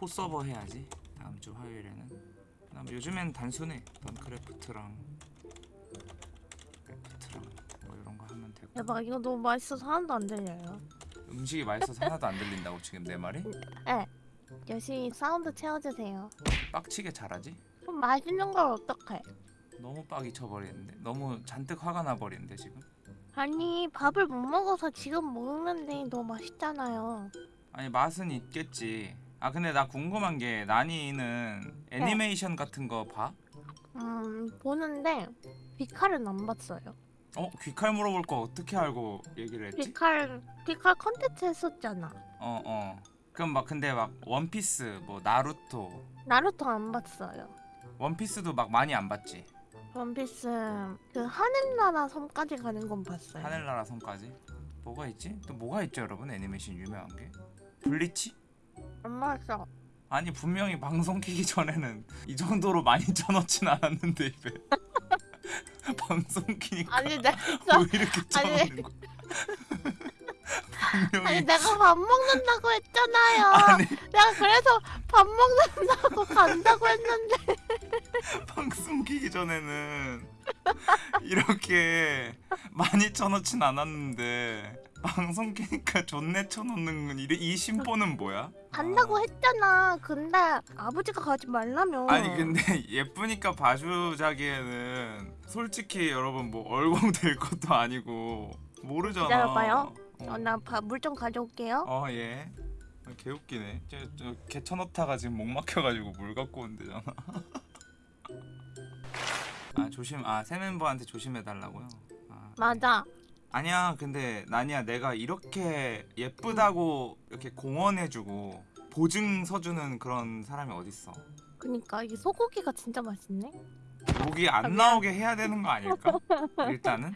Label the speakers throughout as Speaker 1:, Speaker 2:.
Speaker 1: 포 서버 해야지 다음 주 화요일에는 그다음 요즘엔 단순해 던크래프트랑 크래프트랑 뭐 이런 거 하면 되고
Speaker 2: 대박 이거 너무 맛있어서 하나도 안 들려요.
Speaker 1: 음식이 맛있어서 하나도 안 들린다고 지금 내 말이?
Speaker 2: 네. 열심히 사운드 채워주세요.
Speaker 1: 빡치게 잘하지?
Speaker 2: 좀 맛있는 걸 어떡해?
Speaker 1: 너무 빡이 쳐버리는데 너무 잔뜩 화가 나버리는데 지금
Speaker 2: 아니 밥을 못 먹어서 지금 먹는데 너무 맛있잖아요.
Speaker 1: 아니 맛은 있겠지 아 근데 나 궁금한 게 나니는 애니메이션 같은 거 봐?
Speaker 2: 음 보는데 비칼은 안 봤어요.
Speaker 1: 어? 귀칼 물어볼 거 어떻게 알고 얘기를 했지?
Speaker 2: 비칼 비칼 컨텐츠 했었잖아.
Speaker 1: 어 어. 그럼 막 근데 막 원피스 뭐 나루토
Speaker 2: 나루토 안 봤어요.
Speaker 1: 원피스도 막 많이 안 봤지?
Speaker 2: 원피스 그 하늘나라 섬까지 가는 건 봤어요.
Speaker 1: 하늘나라 섬까지? 뭐가 있지? 또 뭐가 있죠 여러분 애니메이션 유명한 게? 블리치?
Speaker 2: 안 봤어.
Speaker 1: 아니 분명히 방송 키기 전에는 이 정도로 많이 쳐넣진 않았는데 입에. 방송 키니까.
Speaker 2: 아니
Speaker 1: 왜 이렇게 쳐넣는 거야 분명히
Speaker 2: 내가 밥 먹는다고 했잖아요.
Speaker 1: 아니
Speaker 2: 내가 그래서 밥 먹는다고 간다고 했는데
Speaker 1: 방송 키기 전에는 이렇게 많이 쳐넣진 않았는데 방송 키니까 존내 쳐넣는 건 이래 이 심보는 뭐야?
Speaker 2: 간다고 했잖아. 근데 아버지가 가지 말라며.
Speaker 1: 아니 근데 예쁘니까 봐주자기에는 솔직히 여러분 뭐 얼공 될 것도 아니고 모르잖아.
Speaker 2: 기다려봐요.
Speaker 1: 어,
Speaker 2: 어, 나 물 좀 가져올게요.
Speaker 1: 어 예. 아, 개웃기네. 저, 저 개천어타가 지금 목 막혀가지고 물 갖고 온대잖아. 아 조심. 아새 멤버한테 조심해 달라고요. 아,
Speaker 2: 맞아.
Speaker 1: 아니야. 근데 나니야 내가 이렇게 예쁘다고 이렇게 공언해주고 보증 서주는 그런 사람이 어딨어?
Speaker 2: 그니까 이게 소고기가 진짜 맛있네.
Speaker 1: 목이 안
Speaker 2: 아.
Speaker 1: 나오게 해야 되는 거 아닐까? 일단은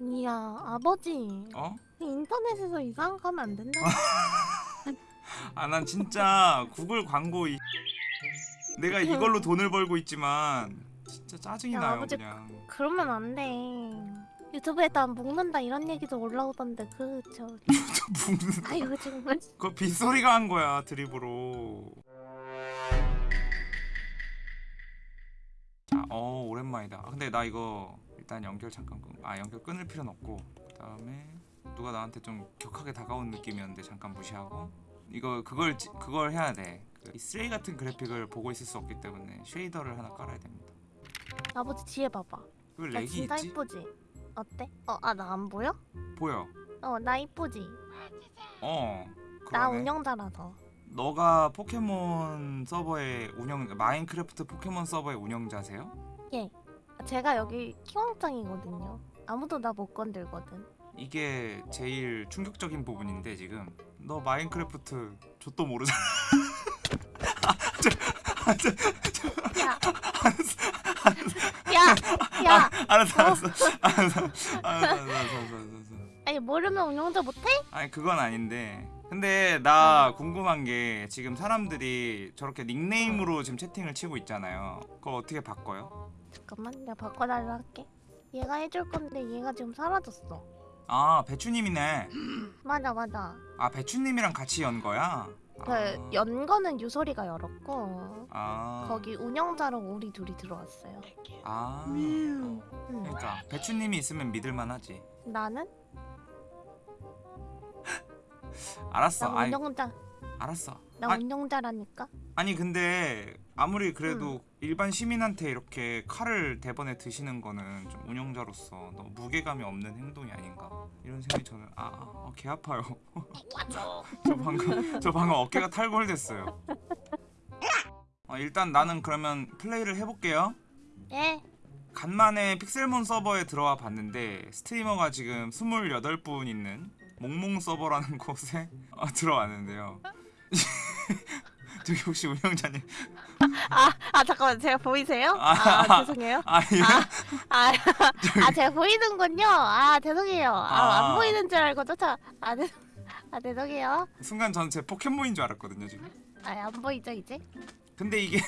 Speaker 2: 이야 아버지
Speaker 1: 어?
Speaker 2: 인터넷에서 이상한 거 하면 안 된다.
Speaker 1: 아 난 진짜 구글 광고 이 내가 이걸로 돈을 벌고 있지만 진짜 짜증이
Speaker 2: 야,
Speaker 1: 나요
Speaker 2: 아버지
Speaker 1: 그냥
Speaker 2: 그러면 안 돼. 유튜브에다 먹는다 이런 얘기도 올라오던데 그저
Speaker 1: 묵는
Speaker 2: 아이고 정말.
Speaker 1: 그거 빗소리가 한 거야 드립으로 자, 어 오랜만이다 아, 근데 나 이거 일단 연결 잠깐 끊... 아 연결 끊을 필요는 없고 그 다음에 누가 나한테 좀 격하게 다가온 느낌이었는데 잠깐 무시하고 이거 그걸 지- 그걸 해야 돼. 그이 쓰레기 같은 그래픽을 보고 있을 수 없기 때문에 shader를 하나 깔아야 됩니다.
Speaker 2: 아버지 뒤에 봐봐. 그나
Speaker 1: lag이
Speaker 2: 진짜
Speaker 1: 있지?
Speaker 2: 이쁘지? 어때? 어 아 나 안 보여?
Speaker 1: 보여.
Speaker 2: 어 나 이쁘지?
Speaker 1: 어.
Speaker 2: 나
Speaker 1: 그러네.
Speaker 2: 운영자라서.
Speaker 1: 너가 포켓몬 서버의 운영 마인크래프트 포켓몬 서버의 운영자세요?
Speaker 2: 제가 여기 키왕짱이거든요. 아무도 나 못 건들거든.
Speaker 1: 이게 제일 충격적인 부분인데 지금 너 마인크래프트 좆도 모르잖아. 아, 저, 아, 저,
Speaker 2: 야,
Speaker 1: 알았어,
Speaker 2: 야, 야.
Speaker 1: 알았어, 알았어, 알았어, 알았어, 알았어, 알았어, 알았어, 알았어.
Speaker 2: 아니 모르면 운영자 못해?
Speaker 1: 아니 그건 아닌데 근데 나 궁금한 게 지금 사람들이 저렇게 닉네임으로 지금 채팅을 치고 있잖아요 그걸 어떻게 바꿔요?
Speaker 2: 잠깐만 내가 바꿔달라 할게. 얘가 해줄 건데 얘가 지금 사라졌어.
Speaker 1: 아 배추님이네
Speaker 2: 맞아 맞아.
Speaker 1: 아 배추님이랑 같이 연 거야?
Speaker 2: 그연 거는 유소리가 열었고
Speaker 1: 아,
Speaker 2: 거기 운영자로 우리 둘이 들어왔어요.
Speaker 1: 아
Speaker 2: 음.
Speaker 1: 그러니까 배추님이 있으면 믿을만하지
Speaker 2: 나는
Speaker 1: 알았어
Speaker 2: 나
Speaker 1: 아이,
Speaker 2: 운영자
Speaker 1: 알았어
Speaker 2: 나
Speaker 1: 아,
Speaker 2: 운영자라니까.
Speaker 1: 아니 근데 아무리 그래도 일반 시민한테 이렇게 칼을 대번에 드시는 거는 좀 운영자로서 너무 무게감이 없는 행동이 아닌가 이런 생각이 저는 아, 아, 아, 개 아파요. 저 방금 저 방금 어깨가 탈골됐어요. 어, 일단 나는 그러면 플레이를 해볼게요.
Speaker 2: 예.
Speaker 1: 간만에 픽셀몬 서버에 들어와 봤는데 스트리머가 지금 28분 있는 몽몽 서버라는 곳에 어, 들어왔는데요. 저기 혹시 운영자님
Speaker 2: 아, 아 잠깐만 제가 보이세요?
Speaker 1: 아,
Speaker 2: 아, 죄송해요.
Speaker 1: 아 이거
Speaker 2: 아, 아 제가 보이는군요. 아 죄송해요. 아,
Speaker 1: 아.
Speaker 2: 안 보이는 줄 알고 쫓아. 아, 죄, 아 죄송해요.
Speaker 1: 순간 전제 포켓몬인 줄 알았거든요 지금.
Speaker 2: 아안 보이죠 이제?
Speaker 1: 근데 이게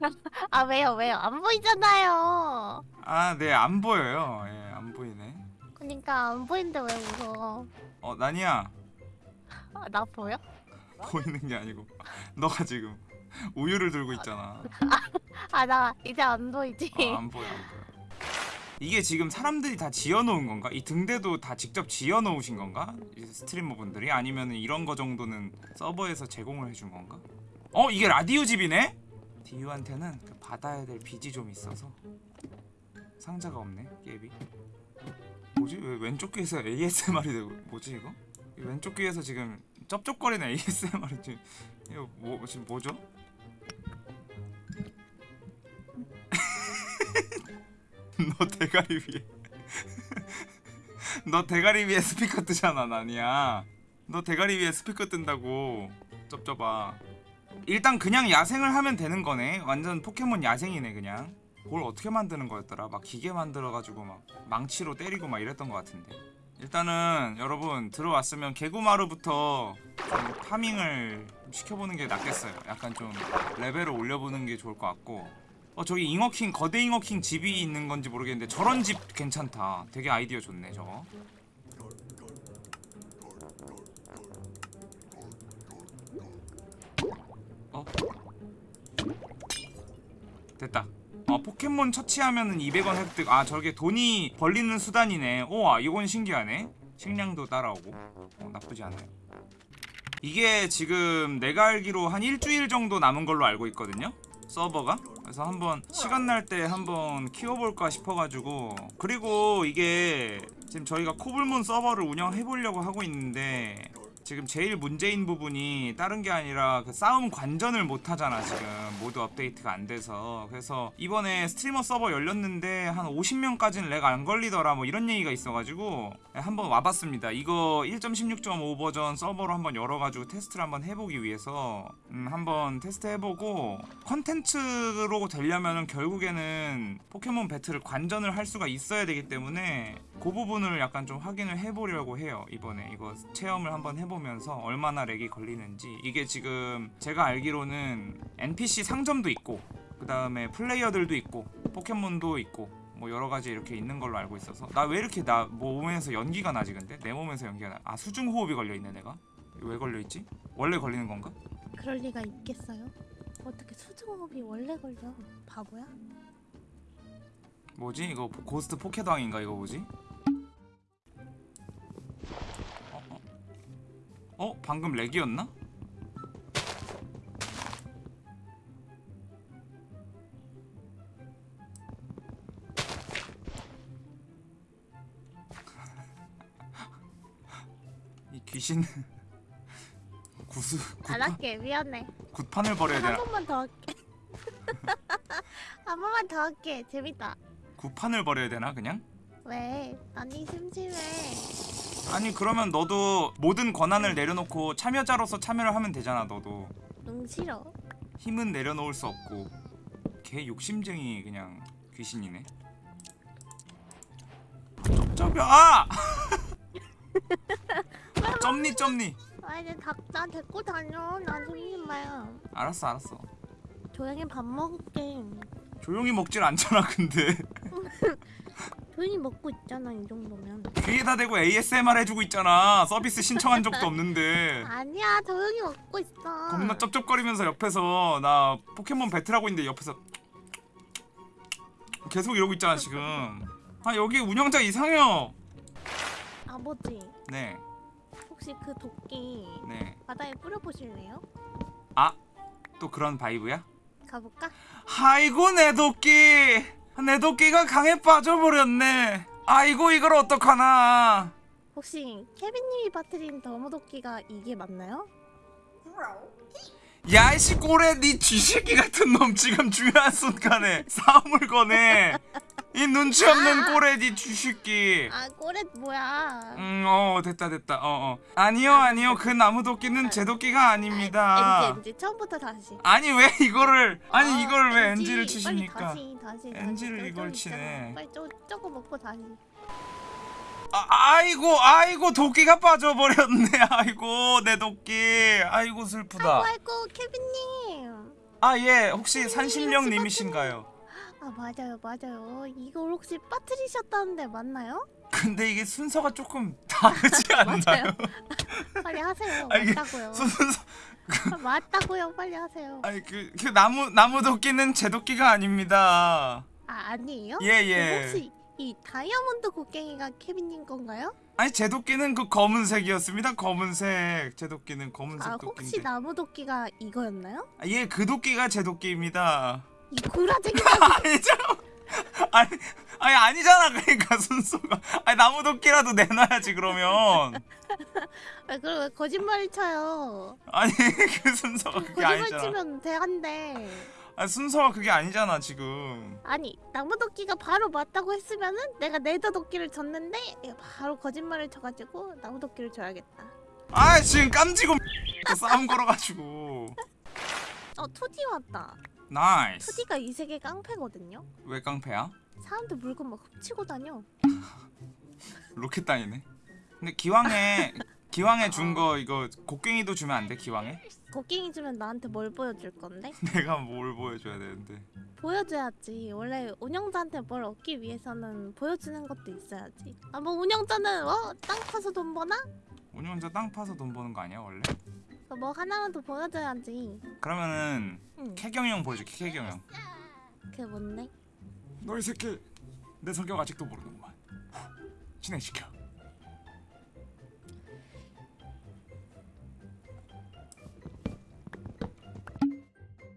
Speaker 2: 아 왜요 왜요? 안 보이잖아요.
Speaker 1: 아네안 보여요. 예, 안 보이네.
Speaker 2: 그러니까 안 보이는데 왜 웃어?
Speaker 1: 어 나니야
Speaker 2: 아, 나 보여?
Speaker 1: 보이는 게 아니고 너가 지금 우유를 들고 있잖아.
Speaker 2: 아 나 이제 안 보이지?
Speaker 1: 어, 안 보여 안 보여. 이게 지금 사람들이 다 지어놓은 건가? 이 등대도 다 직접 지어놓으신 건가? 이 스트리머 분들이 아니면 이런 거 정도는 서버에서 제공을 해준 건가? 어 이게 라디오 집이네? 디유한테는 그 받아야 될 빚이 좀 있어서 상자가 없네 게임이. 뭐지 왜 왼쪽 귀에서 ASMR이 되고 뭐지 이거? 이 왼쪽 귀에서 지금 쩝쩝거리는 ASMR이 지금. 이거 뭐 지금 뭐죠? 너 대가리 위에. 너 대가리 위에 스피커 뜨잖아 나니야. 너 대가리 위에 스피커 뜬다고. 쩝쩝아. 일단 그냥 야생을 하면 되는 거네. 완전 포켓몬 야생이네 그냥. 뭘 어떻게 만드는 거였더라? 막 기계 만들어가지고 막 망치로 때리고 막 이랬던 것 같은데 일단은 여러분 들어왔으면 개구마루부터 좀 파밍을 시켜보는 게 낫겠어요 약간 좀 레벨을 올려보는 게 좋을 것 같고 어 저기 잉어킹 거대 잉어킹 집이 있는 건지 모르겠는데 저런 집 괜찮다. 되게 아이디어 좋네 저거. 어? 됐다. 어 포켓몬 처치하면은 200원 획득. 아 저게 돈이 벌리는 수단이네. 우와 이건 신기하네. 식량도 따라오고. 어, 나쁘지 않아요. 이게 지금 내가 알기로 한 일주일 정도 남은 걸로 알고 있거든요. 서버가 그래서 한번 시간 날 때 한번 키워볼까 싶어가지고 그리고 이게 지금 저희가 코블문 서버를 운영해 보려고 하고 있는데 지금 제일 문제인 부분이 다른 게 아니라 그 싸움 관전을 못 하잖아 지금. mod 업데이트가 안 돼서. 그래서 이번에 스트리머 서버 열렸는데 한 50명까지는 lag 안 걸리더라 뭐 이런 얘기가 있어가지고 한번 와봤습니다. 이거 1.16.5 버전 서버로 한번 열어가지고 테스트를 한번 해보기 위해서 음, 한번 테스트 해보고 컨텐츠로 되려면은 결국에는 포켓몬 배틀을 관전을 할 수가 있어야 되기 때문에 그 부분을 약간 좀 확인을 해보려고 해요 이번에. 이거 체험을 한번 해보면 서 얼마나 lag이 걸리는지. 이게 지금 제가 알기로는 NPC 상점도 있고 그 다음에 플레이어들도 있고 포켓몬도 있고 뭐 여러 가지 이렇게 있는 걸로 알고 있어서. 나 왜 이렇게 나 몸에서 연기가 나지 근데? 내 몸에서 연기가 나 아 수중 호흡이 걸려 있네 내가? 왜 걸려 있지? 원래 걸리는 건가?
Speaker 2: 그럴 리가 있겠어요? 어떻게 수중호흡이 원래 걸려? 바보야?
Speaker 1: 뭐지? 이거 고- 고스트 포켓왕인가 이거 뭐지 어? 방금 렉이었나? 이 귀신 구수
Speaker 2: 안 할게. 미안해.
Speaker 1: 굿판을
Speaker 2: 한
Speaker 1: 되나?
Speaker 2: 번만 더 할게. 한 번만 더 할게. 재밌다.
Speaker 1: 굿판을 벌여야 되나 그냥?
Speaker 2: 왜? 아니 심심해
Speaker 1: 아니 그러면 너도 모든 권한을 내려놓고 참여자로서 참여를 하면 되잖아 너도.
Speaker 2: 응 싫어.
Speaker 1: 힘은 내려놓을 수 없고 개 욕심쟁이 그냥 귀신이네. 쩝쩝이 아! 쩝니 쩝니.
Speaker 2: 아 이제 닭나 데리고 다녀. 나 심심해
Speaker 1: 알았어 알았어.
Speaker 2: 조용히 밥 먹을게.
Speaker 1: 조용히 먹질 않잖아 근데
Speaker 2: 조용히 먹고 있잖아 이 정도면.
Speaker 1: 귀에다 대고 ASMR 해주고 있잖아. 서비스 신청한 적도 없는데.
Speaker 2: 아니야 조용히 먹고 있어.
Speaker 1: 겁나 쩝쩝거리면서 옆에서 나 포켓몬 배틀하고 있는데 옆에서 계속 이러고 있잖아 지금. 아 여기 운영자 이상해요.
Speaker 2: 아버지.
Speaker 1: 네.
Speaker 2: 혹시 그 도끼
Speaker 1: 네.
Speaker 2: 바다에 뿌려보실래요?
Speaker 1: 아, 또 그런 바이브야?
Speaker 2: 가볼까?
Speaker 1: 아이고 내 도끼 내 도끼가 강에 빠져버렸네. 아이고 이걸 어떡하나.
Speaker 2: 혹시 케빈님이 빠뜨린 더모도끼가 이게 맞나요?
Speaker 1: 야이씨 꼬레 니 쥐새끼 같은 놈 지금 중요한 순간에 싸움을 거네 이 눈치 없는 꼬레 니 쥐새끼
Speaker 2: 아 꼬렛 뭐야?
Speaker 1: 음어 됐다 됐다. 어어. 아니요 아니요. 그 나무 도끼는 제 도끼가 아닙니다.
Speaker 2: 엔지 엔지. 처음부터 다시.
Speaker 1: 아니 왜 이거를 아니
Speaker 2: 아,
Speaker 1: 이걸 왜
Speaker 2: 엔지,
Speaker 1: NG를
Speaker 2: 빨리
Speaker 1: 치십니까?
Speaker 2: 다시 다시
Speaker 1: NG 를
Speaker 2: 다시.
Speaker 1: 이걸 치네.
Speaker 2: 빨리 저, 저거 먹고 다시.
Speaker 1: 아, 아이고 아이고 도끼가 빠져버렸네. 아이고 내 도끼. 아이고 슬프다.
Speaker 2: 아이고 케빈님.
Speaker 1: 아 예. 혹시
Speaker 2: 혹시
Speaker 1: 산신령님이신가요
Speaker 2: 아 맞아요 맞아요 이걸 혹시 빠뜨리셨다는데 맞나요?
Speaker 1: 근데 이게 순서가 조금 다르지 않나요?
Speaker 2: 빨리 하세요.
Speaker 1: 아,
Speaker 2: 맞다고요.
Speaker 1: 순서
Speaker 2: 맞다고요. 빨리 하세요.
Speaker 1: 아니 그, 그 나무 나무 도끼는 제 도끼가 아닙니다.
Speaker 2: 아 아니에요?
Speaker 1: 예
Speaker 2: 그럼
Speaker 1: 예.
Speaker 2: 혹시 이 다이아몬드 곡괭이가 케빈님 건가요?
Speaker 1: 아니 제 도끼는 그 검은색이었습니다. 검은색. 제 도끼는 검은색
Speaker 2: 아 혹시
Speaker 1: 도끼인데.
Speaker 2: 나무 도끼가 이거였나요?
Speaker 1: 아, 예, 그 도끼가 제 도끼입니다.
Speaker 2: 이 구라쟁이
Speaker 1: 아니죠? 아니, 아니 아니잖아. 그러니까 순서가. 아니 나무 도끼라도 내놔야지 그러면.
Speaker 2: 왜 그럼 왜 거짓말 쳐요?
Speaker 1: 아니 그 순서가 그게
Speaker 2: 거짓말
Speaker 1: 아니잖아.
Speaker 2: 치면 대한데
Speaker 1: 아 순서가 그게 아니잖아 지금.
Speaker 2: 아니 나무 도끼가 바로 맞다고 했으면은 내가 네더 도끼를 줬는데 바로 거짓말을 쳐가지고 나무 도끼를 줘야겠다.
Speaker 1: 아 지금 깜지고 싸움 걸어가지고.
Speaker 2: 어 투디 왔다.
Speaker 1: nice.
Speaker 2: 투디가 이 세계 깡패거든요.
Speaker 1: 왜 깡패야?
Speaker 2: 사람들 물건 막 훔치고 다녀.
Speaker 1: 로켓단이네. 근데 기왕에 기왕에 준 거 이거 곡괭이도 주면 안 돼? 기왕에?
Speaker 2: 곡괭이 주면 나한테 뭘 보여줄 건데?
Speaker 1: 내가 뭘 보여줘야 되는데.
Speaker 2: 보여줘야지. 원래 운영자한테 뭘 얻기 위해서는 보여주는 것도 있어야지. 아 뭐 운영자는 어? 땅 파서 돈 버나?
Speaker 1: 운영자 땅 파서 돈 버는 거 아니야 원래?
Speaker 2: 그뭐 하나만 더 보여줘야지.
Speaker 1: 그러면은
Speaker 2: 응.
Speaker 1: 캐경영 보여줄게 캐경영.
Speaker 2: 그게 뭔데?
Speaker 1: 너 이 새끼 내 성격 아직도 모르는구만. 진행시켜.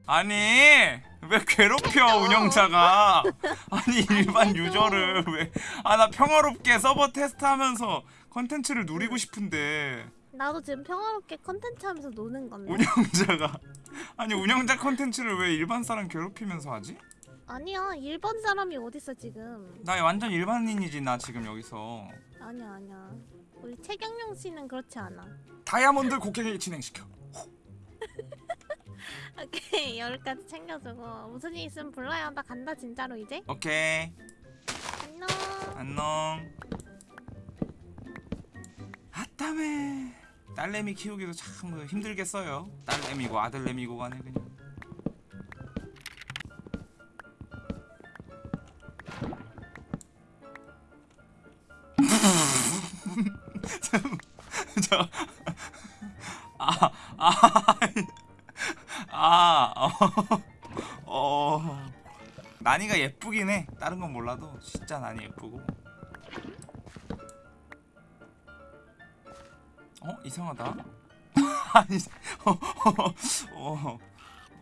Speaker 1: 아니 왜 괴롭혀 운영자가 아니 일반 유저를 왜 아 나 평화롭게 서버 테스트하면서 컨텐츠를 누리고 싶은데
Speaker 2: 나도 지금 평화롭게 컨텐츠 하면서 노는 건데.
Speaker 1: 운영자가 아니 운영자 컨텐츠를 왜 일반 사람 괴롭히면서 하지?
Speaker 2: 아니야 일반 사람이 어딨어 지금.
Speaker 1: 나 완전 일반인이지 나 지금 여기서
Speaker 2: 아니야 아니야. 우리 최경영 씨는 그렇지 않아.
Speaker 1: 다이아몬드 곡괭이 진행시켜
Speaker 2: 오케이 열까지 챙겨주고 무슨 일 있으면 불러요. 나 간다 진짜로 이제.
Speaker 1: 오케이
Speaker 2: 안녕.
Speaker 1: 안녕 아따매 딸내미 키우기도 참 힘들겠어요 딸내미고 아들내미고 간에 그냥 저, 아, 아, 아, 어, 예쁘긴 해. 다른 건 몰라도 진짜 나니 예쁘고. 어 이상하다. 아니, 어, 어, 어,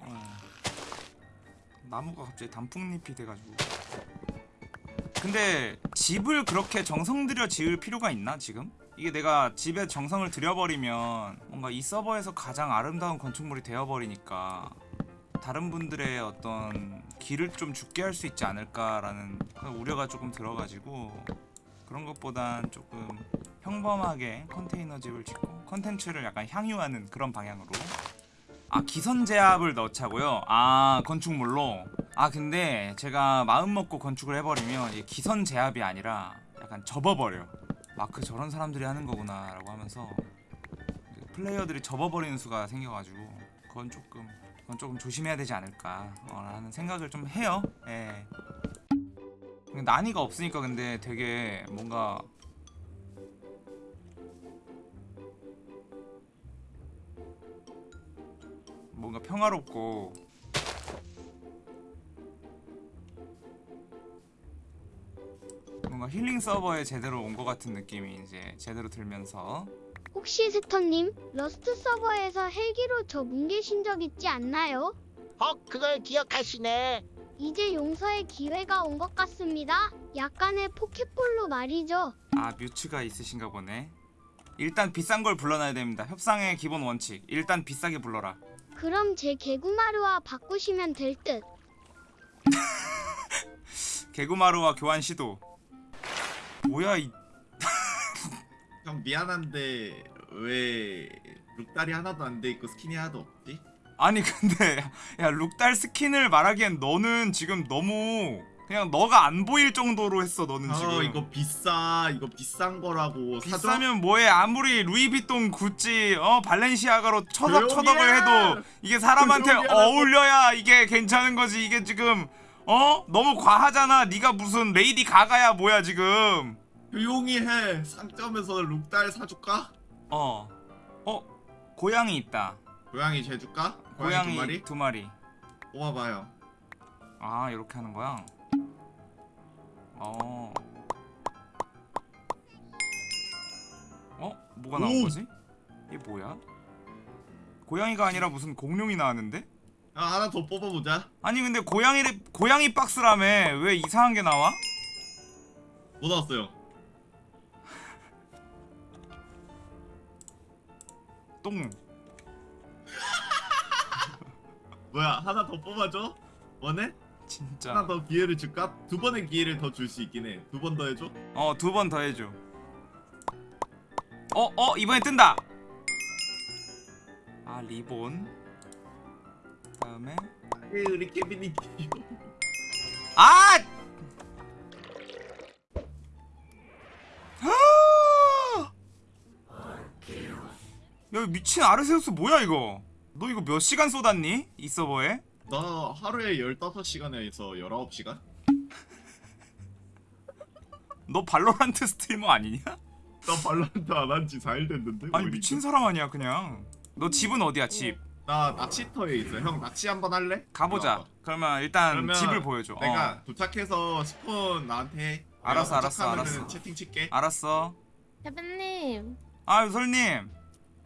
Speaker 1: 어. 나무가 갑자기 단풍잎이 돼가지고. 근데 집을 그렇게 정성 들여 지을 필요가 있나 지금? 이게 내가 집에 정성을 들여버리면 뭔가 이 서버에서 가장 아름다운 건축물이 되어버리니까 다른 분들의 어떤 길을 좀 죽게 할 수 있지 않을까라는 우려가 조금 들어가지고 그런 것보단 조금 평범하게 컨테이너 집을 짓고 컨텐츠를 약간 향유하는 그런 방향으로. 아 기선 제압을 넣자고요? 아 건축물로? 아 근데 제가 마음 먹고 건축을 해버리면 기선 제압이 아니라 약간 접어버려 마크 저런 사람들이 하는 거구나 라고 하면서 플레이어들이 접어버리는 수가 생겨가지고 그건 조금 그건 조금 조심해야 되지 않을까 어, 라는 생각을 좀 해요. 예. 난이가 없으니까 근데 되게 뭔가 뭔가 평화롭고 뭔가 힐링 서버에 제대로 온 것 같은 느낌이 이제 제대로 들면서
Speaker 3: 혹시 스턴님 러스트 서버에서 헬기로 저 뭉개신 적 있지 않나요?
Speaker 4: 어, 그걸 기억하시네.
Speaker 3: 이제 용서의 기회가 온 것 같습니다. 약간의 포켓볼로 말이죠.
Speaker 1: 아 뮤츠가 있으신가 보네 일단 비싼 걸 불러놔야 됩니다 협상의 기본 원칙 일단 비싸게 불러라
Speaker 3: 그럼 제 개구마루와 바꾸시면 될 듯.
Speaker 1: 개구마루와 교환 시도 뭐야 이
Speaker 5: 형 미안한데 왜 룩딸이 하나도 안 돼 있고 스킨이 하나도 없지?
Speaker 1: 아니 근데 야 룩딸 스킨을 말하기엔 너는 지금 너무 그냥 너가 안 보일 정도로 했어 너는
Speaker 5: 어
Speaker 1: 지금
Speaker 5: 이거 비싸 이거 비싼 거라고?
Speaker 1: 비싸면 뭐해 아무리 루이비통 구찌 어 발렌시아가로
Speaker 5: 조용히
Speaker 1: 처덕 처덕을
Speaker 5: 해!
Speaker 1: 해도 이게 사람한테. 어울려야 이게 괜찮은 거지 이게 지금 어 너무 과하잖아 네가 무슨 레이디 가가야 뭐야 지금
Speaker 5: 조용히 해. 상점에서 룩달 사줄까?
Speaker 1: 어. 어 고양이 있다.
Speaker 5: 고양이 재줄까? 고양이,
Speaker 1: 고양이
Speaker 5: 두 마리?
Speaker 1: 두 마리.
Speaker 5: 뽑아봐요.
Speaker 1: 아 이렇게 하는 거야? 어. 어? 뭐가 나온
Speaker 5: 오!
Speaker 1: 거지? 이게 뭐야? 고양이가 아니라 무슨 공룡이 나왔는데?
Speaker 5: 아, 하나 더 뽑아보자.
Speaker 1: 아니 근데 고양이 고양이 박스라며 왜 이상한 게 나와?
Speaker 5: 뭐 나왔어요?
Speaker 1: 똥.
Speaker 5: 뭐야 하나 더 뽑아줘? 원해?
Speaker 1: 진짜.
Speaker 5: 하나 더 기회를 줄까? 두 번의 기회를 더 줄 수 있긴 해. 두 번 더 해줘?
Speaker 1: 어 두 번 더 해줘. 어 어 이번에 뜬다. 아 리본. 다음에
Speaker 5: 에이, 우리 케빈이 귀여워.
Speaker 1: 아! 야 미친 아르세우스 뭐야 이거? 너 이거 몇 시간 쏟았니? 이 서버에?
Speaker 5: 나 하루에 15시간에서 19시간?
Speaker 1: 너 발로란트 스트리머 아니냐?
Speaker 5: 나 발로란트 안 한 지 4일 됐는데?
Speaker 1: 아니
Speaker 5: 뭐
Speaker 1: 미친? 사람 아니야 그냥 너 집은 어디야 집?
Speaker 5: 나 낚시터에 있어 형 낚시 한번 할래?
Speaker 1: 가보자. 그러면 일단
Speaker 5: 그러면
Speaker 1: 집을 보여줘
Speaker 5: 내가
Speaker 1: 어.
Speaker 5: 도착해서 spawn 나한테 해
Speaker 1: 알았어, 알았어, 알았어.
Speaker 5: 채팅 칠게
Speaker 1: 알았어
Speaker 6: 대표님
Speaker 1: 아 유 설님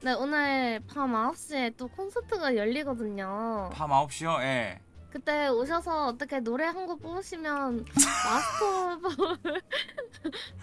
Speaker 6: 네 오늘 밤 9시에 또 콘서트가 열리거든요
Speaker 1: 밤 9시요? 예
Speaker 6: 그때 오셔서 어떻게 노래 한 곡 뽑으시면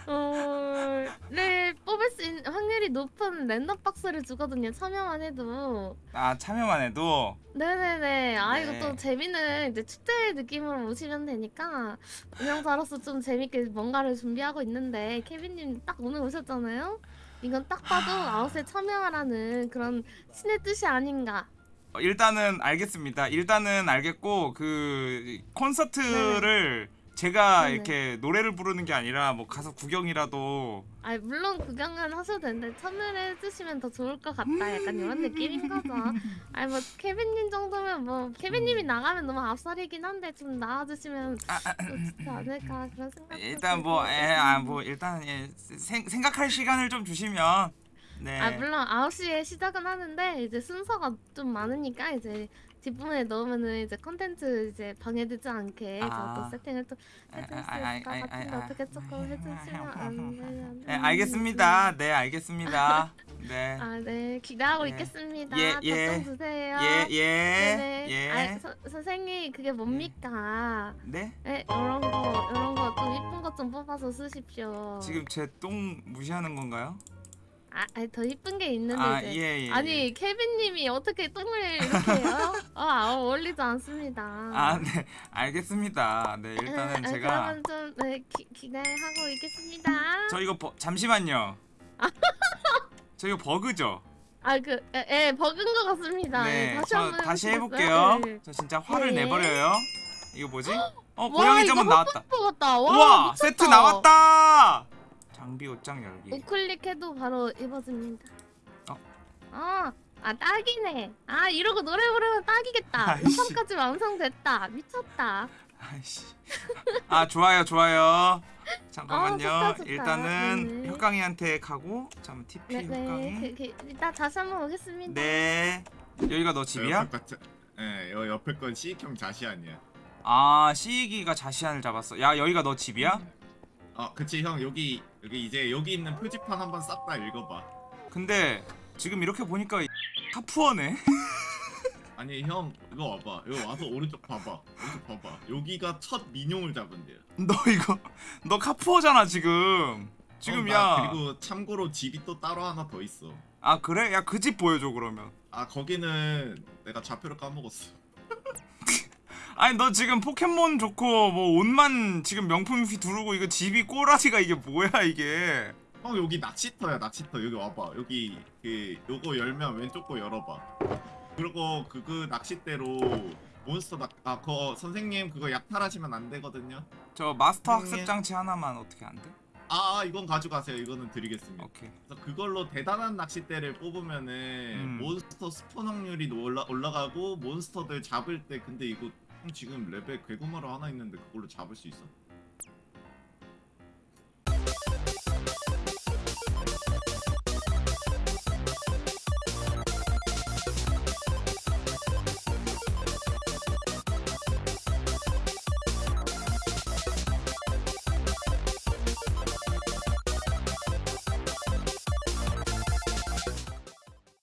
Speaker 6: 마스터볼을 뽑을 수 있는 확률이 높은 random box를 주거든요 참여만 해도
Speaker 1: 아 참여만 해도
Speaker 6: 네네네. 아
Speaker 1: 네.
Speaker 6: 이거 또 재미는 이제 축제 느낌으로 오시면 되니까 운영자로서 좀 재밌게 뭔가를 준비하고 있는데 케빈님 딱 오늘 오셨잖아요. 이건 딱 봐도 아웃에 참여하라는 그런 신의 뜻이 아닌가.
Speaker 1: 어, 일단은 알겠습니다. 일단은 알겠고 그 콘서트를 제가
Speaker 6: 네네.
Speaker 1: 이렇게 노래를 부르는 게 아니라 뭐 가서 구경이라도
Speaker 6: 아 물론 구경은 하셔도 되는데 참여를 해주시면 더 좋을 것 같다. 약간 이런 느낌인 거죠. 아니 뭐 케빈님 정도면 뭐 케빈님이 나가면 너무 앞살이긴 한데 좀 나와주시면 좋지 않을까 그런 생각.
Speaker 1: 일단 뭐에아뭐 일단 예, 생, 생각할 시간을 좀 주시면 네.
Speaker 6: 아 물론 9시에 시작은 하는데 이제 순서가 좀 많으니까 이제 뒷부분에 넣으면은 이제 컨텐츠 이제 방해되지 않게
Speaker 1: 아.
Speaker 6: 저도 세팅을 또 해줄 수
Speaker 1: 아, 아, 아,
Speaker 6: 있을 것
Speaker 1: 아,
Speaker 6: 같은데
Speaker 1: 아,
Speaker 6: 어떻게
Speaker 1: 아,
Speaker 6: 조금
Speaker 1: 아,
Speaker 6: 해주시면
Speaker 1: 아,
Speaker 6: 안 되면
Speaker 1: 네, 알겠습니다. 네, 알겠습니다. 네.
Speaker 6: 아 네 기대하고
Speaker 1: 예.
Speaker 6: 있겠습니다
Speaker 1: 예, 예.
Speaker 6: 답장 주세요
Speaker 1: 예, 예.
Speaker 6: 네네
Speaker 1: 예.
Speaker 6: 아, 서, 선생님 그게 뭡니까
Speaker 1: 네?
Speaker 6: 네 이런 거 이런 거 좀 이쁜 것 좀 뽑아서 쓰십시오
Speaker 1: 지금 제 똥 무시하는 건가요?
Speaker 6: 아, 더 이쁜 게 있는데
Speaker 1: 아,
Speaker 6: 이제
Speaker 1: 예, 예.
Speaker 6: 아니 케빈님이 어떻게 똥을 이렇게 해요? 어, 아, 어울리지 않습니다.
Speaker 1: 아, 네. 알겠습니다. 네, 일단은
Speaker 6: 아,
Speaker 1: 제가
Speaker 6: 그러면 좀 네, 기, 기대하고 있겠습니다.
Speaker 1: 저 이거 버, 잠시만요. 저 이거 버그죠?
Speaker 6: 아그 예, 버그인 것 같습니다.
Speaker 1: 네,
Speaker 6: 예, 다시
Speaker 1: 저 다시? 해볼게요.
Speaker 6: 네.
Speaker 1: 저 진짜 화를
Speaker 6: 네.
Speaker 1: 내버려요. 이거 뭐지? 어,
Speaker 6: 와,
Speaker 1: 고양이 점은 나왔다.
Speaker 6: 와,
Speaker 1: 우와,
Speaker 6: 미쳤다.
Speaker 1: 세트 나왔다. 장비 옷장 열기.
Speaker 6: 우클릭해도 바로 입어집니다.
Speaker 1: 어?
Speaker 6: 아, 아 딱이네. 아 이러고 노래 부르면 딱이겠다. 우선까지 완성됐다. 미쳤다.
Speaker 1: 아이씨. 아, 좋아요, 좋아요. 잠깐만요.
Speaker 6: 아, 좋다, 좋다.
Speaker 1: 일단은
Speaker 6: 네네.
Speaker 1: 효강이한테 가고, 잠 TP
Speaker 6: 네네.
Speaker 1: 효강이.
Speaker 6: 그, 그, 이따 다시 한번 오겠습니다.
Speaker 1: 네. 여기가 너 집이야?
Speaker 5: 예, 여 옆에 건 C형 자시 아니야
Speaker 1: 아, 시익이가 자시안을 잡았어. 야, 여기가 너 집이야?
Speaker 5: 아 그치 형 여기 여기 이제 여기 있는 표지판 한번 싹 다 읽어봐
Speaker 1: 근데 지금 이렇게 보니까 카푸어네.
Speaker 5: 아니 형 이거 와봐 이거 와서 오른쪽 봐봐 오른쪽 봐봐 여기가 첫 민용을 잡은 데야
Speaker 1: 너 이거 너 카푸어잖아 지금. 지금
Speaker 5: 어,
Speaker 1: 야.
Speaker 5: 나 그리고 참고로 집이 또 따로 하나 더 있어
Speaker 1: 아 그래? 야 그 집 보여줘 그러면.
Speaker 5: 아 거기는 내가 좌표를 까먹었어
Speaker 1: 아니 너 지금 포켓몬 좋고 뭐 옷만 지금 명품이 두르고 이거 집이 꼬라지가 이게 뭐야 이게.
Speaker 5: 형 여기 낚시터야 낚시터 여기 와봐 여기 그 요거 열면 왼쪽 거 열어봐 그리고 그, 그 낚싯대로 몬스터 낚.. 아 그거 선생님 그거 약탈하시면 안 되거든요
Speaker 1: 저 마스터. 학습 장치 하나만 어떻게 안 돼?
Speaker 5: 아 아, 이건 가져가세요 이거는 드리겠습니다
Speaker 1: 오케이.
Speaker 5: 그래서 그걸로 대단한 낚싯대를 뽑으면은
Speaker 1: 음.
Speaker 5: 몬스터 spawn 확률이 올라, 올라가고 몬스터들 잡을 때 근데 이거 형 지금 레벨 괴구마로 하나 있는데 그걸로 잡을 수 있어?